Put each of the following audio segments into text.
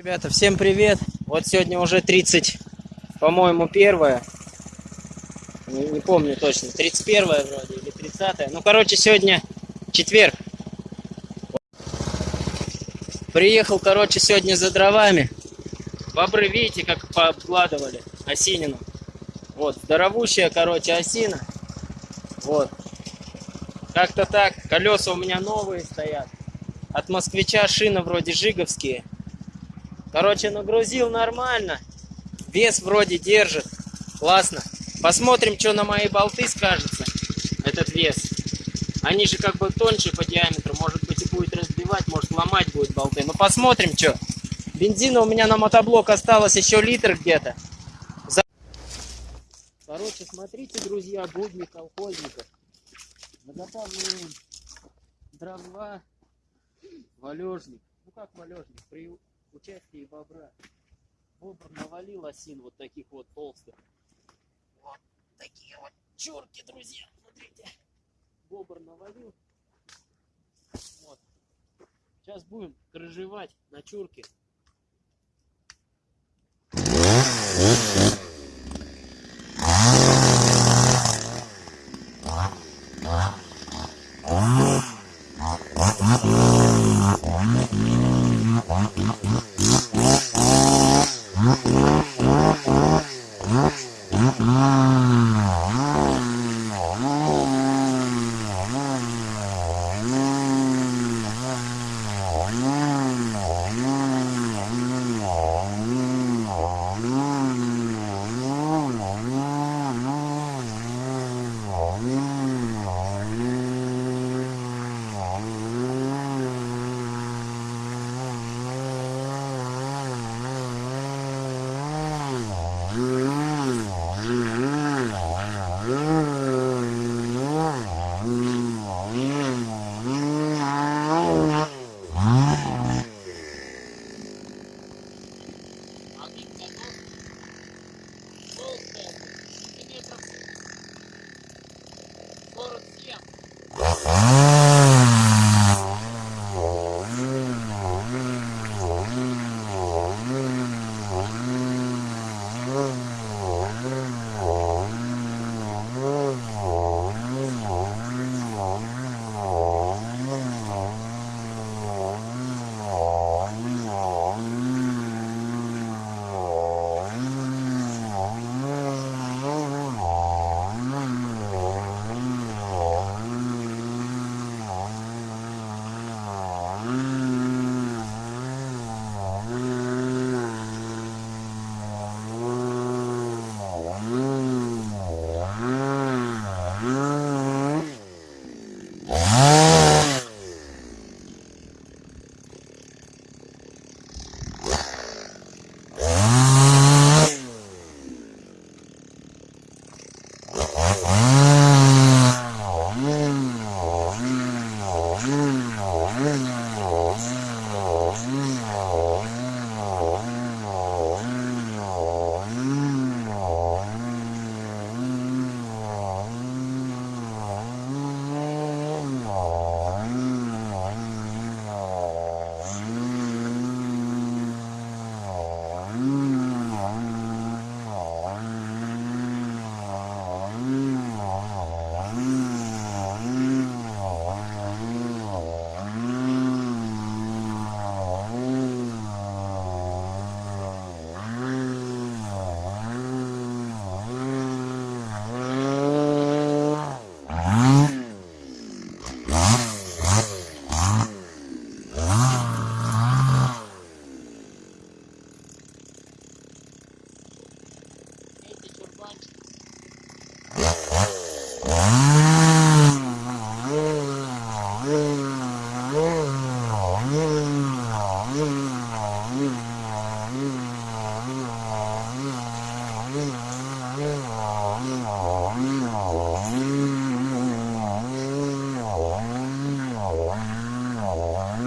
Ребята, всем привет! Вот сегодня уже 30, по-моему, первое. Не, не помню точно, 31 вроде или 30. Ну, короче, сегодня четверг. Приехал, короче, сегодня за дровами. Бобры, видите, как пообкладывали осинину. Вот, здоровущая, короче, осина. Вот. Как-то так. Колеса у меня новые стоят. От москвича шина вроде жиговские. Короче, нагрузил нормально. Вес вроде держит. Классно. Посмотрим, что на мои болты скажется. Этот вес. Они же как бы тоньше по диаметру. Может быть и будет разбивать, может ломать будет болты. Ну посмотрим, что. Бензина у меня на мотоблок осталось еще литр где-то. За... Короче, смотрите, друзья, будни колхозников. Заготавливаем дрова, валежник. Ну как валежник? Участии бобра. Бобр навалил осин вот таких вот толстых. Вот такие вот чурки, друзья. Смотрите. Бобр навалил. Вот. Сейчас будем крыжевать на чурке. Borussia. all along.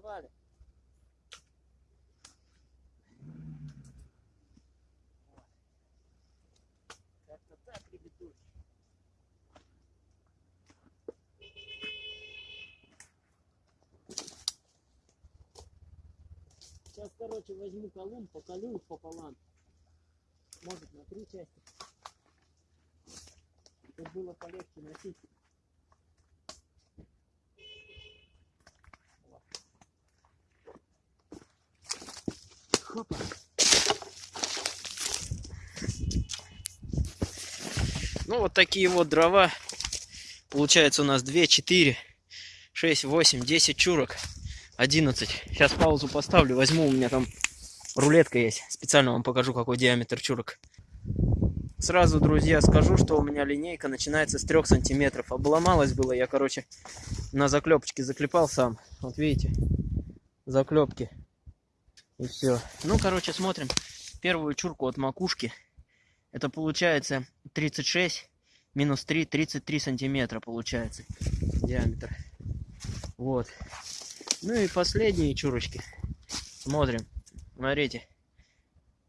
Переживали. Как-то так, ребятушки. Сейчас, короче, возьму колун, поколю их пополам. Может, на три части. Чтобы было полегче носить. Хопа. Ну, вот такие вот дрова. Получается у нас 2, 4, 6, 8, 10 чурок. 11. Сейчас паузу поставлю, возьму, у меня там рулетка есть. Специально вам покажу, какой диаметр чурок. Сразу, друзья, скажу, что у меня линейка начинается с 3 сантиметров. Обломалась было, я, короче, на заклепочке заклепал сам. Вот видите, заклепки. И все. Ну, короче, смотрим первую чурку от макушки. Это получается 36 минус 3, 33 сантиметра получается диаметр. Вот. Ну и последние чурочки. Смотрим. Смотрите.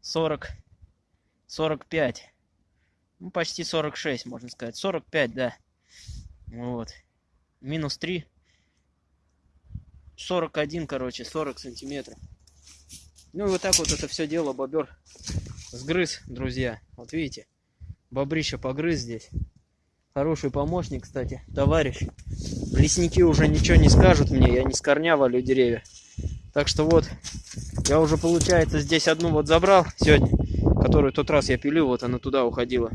40, 45. Ну, почти 46, можно сказать. 45, да. Вот. Минус 3. 41, короче, 40 сантиметров. Ну и вот так вот это все дело бобер сгрыз, друзья. Вот видите, бобрище погрыз здесь. Хороший помощник, кстати, товарищ. Лесники уже ничего не скажут мне, я не с корня валю деревья. Так что вот, я уже, получается, здесь одну вот забрал сегодня, которую тот раз я пилю, вот она туда уходила.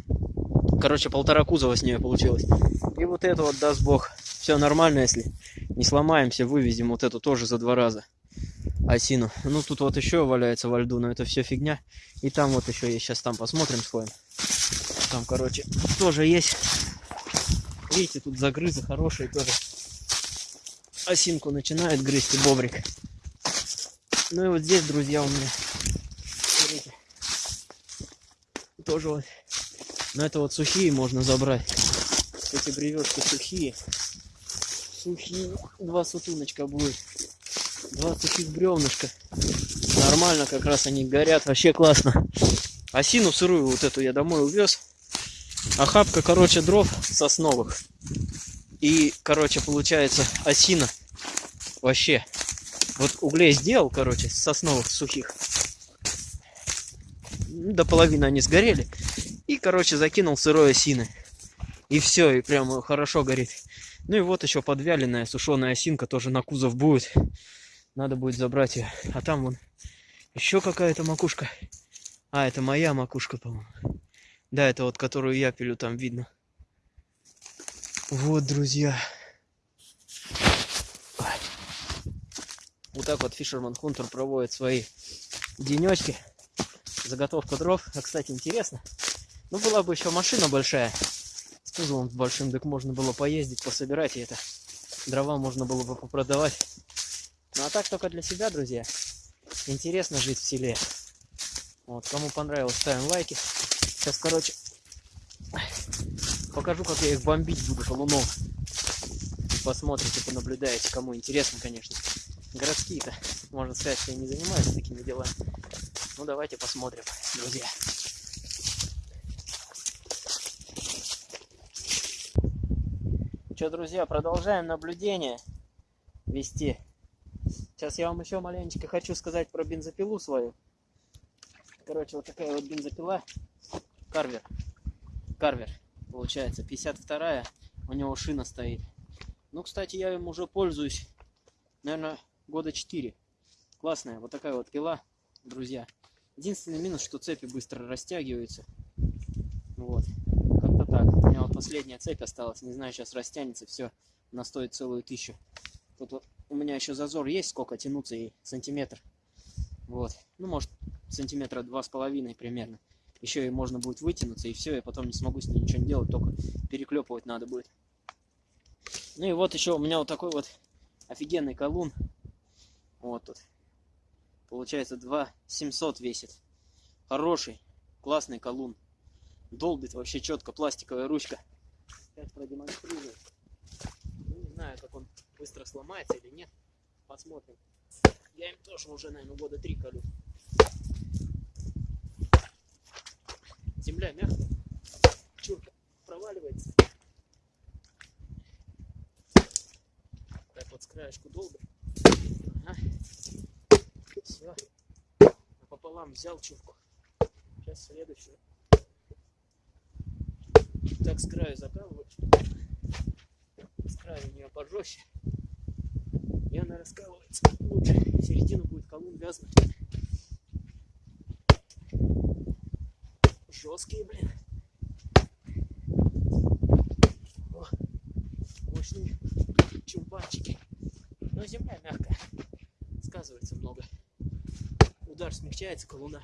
Короче, полтора кузова с нее получилось. И вот эту вот, даст бог, все нормально, если не сломаемся, вывезем вот эту тоже за два раза осину. Ну, тут вот еще валяется во льду, но это все фигня. И там вот еще есть, сейчас там посмотрим, сходим. Там, короче, тоже есть. Видите, тут загрызы хорошие тоже. Осинку начинает грызть и бобрик. Ну и вот здесь, друзья, у меня. Смотрите. Тоже вот. Но это вот сухие можно забрать. Эти бревешки сухие. Сухие. Два сутуночка будет. Два сухих бревнышка. Нормально как раз они горят. Вообще классно. Осину сырую вот эту я домой увез. Охапка, короче, дров сосновых. И, короче, получается осина. Вообще. Вот углей сделал, короче, сосновых сухих. До половины они сгорели. И, короче, закинул сырой осины. И все, и прям хорошо горит. Ну и вот еще подвяленная сушеная осинка тоже на кузов будет. Надо будет забрать ее. А там вон еще какая-то макушка. А, это моя макушка, по-моему. Да, это вот, которую я пилю, там видно. Вот, друзья. Вот так вот Fisherman Hunter проводит свои денечки. Заготовка дров. А, кстати, интересно. Ну, была бы еще машина большая. С кузовом большим, так можно было поездить, пособирать и это. Дрова можно было бы попродавать. Ну, а так только для себя, друзья. Интересно жить в селе. Вот, кому понравилось, ставим лайки. Сейчас, короче, покажу, как я их бомбить буду шалуном. И посмотрите, понаблюдаете, кому интересно, конечно. Городские-то, можно сказать, что я не занимаюсь такими делами. Ну, давайте посмотрим, друзья. Что, друзья, продолжаем наблюдение вести. Сейчас я вам еще маленечко хочу сказать про бензопилу свою. Короче, вот такая вот бензопила. Карвер. Карвер, получается, 52-я. У него шина стоит. Ну, кстати, я им уже пользуюсь, наверное, года 4. Классная вот такая вот пила, друзья. Единственный минус, что цепи быстро растягиваются. Вот. Как-то так. У меня вот последняя цепь осталась. Не знаю, сейчас растянется все. Она стоит целую тысячу. Тут вот у меня еще зазор есть, сколько тянуться ей, сантиметр. Вот. Ну, может, сантиметра два с половиной примерно. Еще и можно будет вытянуться, и все, я потом не смогу с ней ничего не делать, только переклепывать надо будет. Ну и вот еще у меня вот такой вот офигенный колун. Вот тут. Получается 2 700 весит. Хороший, классный колун. Долбит вообще четко, пластиковая ручка. Сейчас продемонстрирую. Знаю, как он быстро сломается или нет. Посмотрим. Я им тоже уже, наверное, года три колю. Земля мягкая. Чурка проваливается. Так вот с краешку долго. Ага. Все. Пополам взял чурку. Сейчас следующую. Так с краю закалываю. Краю у нее пожестче. И она раскалывается лучше. Середину будет колун вязнуть. Жесткие, блин. О, мощные чумбанчики. Но земля мягкая. Сказывается много. Удар смягчается колуна.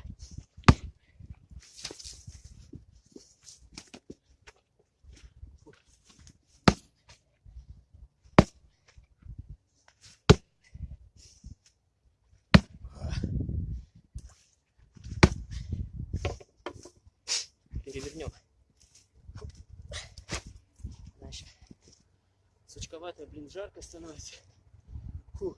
Сучковатая, блин, жарко становится. Фу.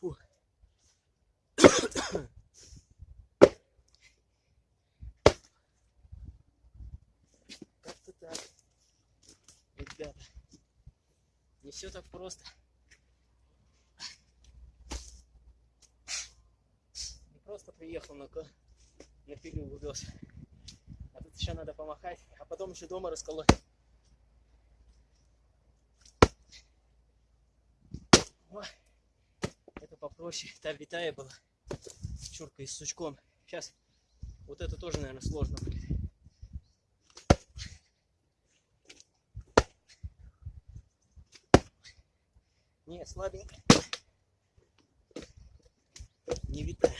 Фу. Как-то так. Ребята. Не все так просто. Не просто приехал на, на пилю увез. А тут еще надо помахать, а потом еще дома расколоть. Ой, это попроще. Та витая была. Чурка и с сучком. Сейчас вот это тоже, наверное, сложно будет. Не, витая.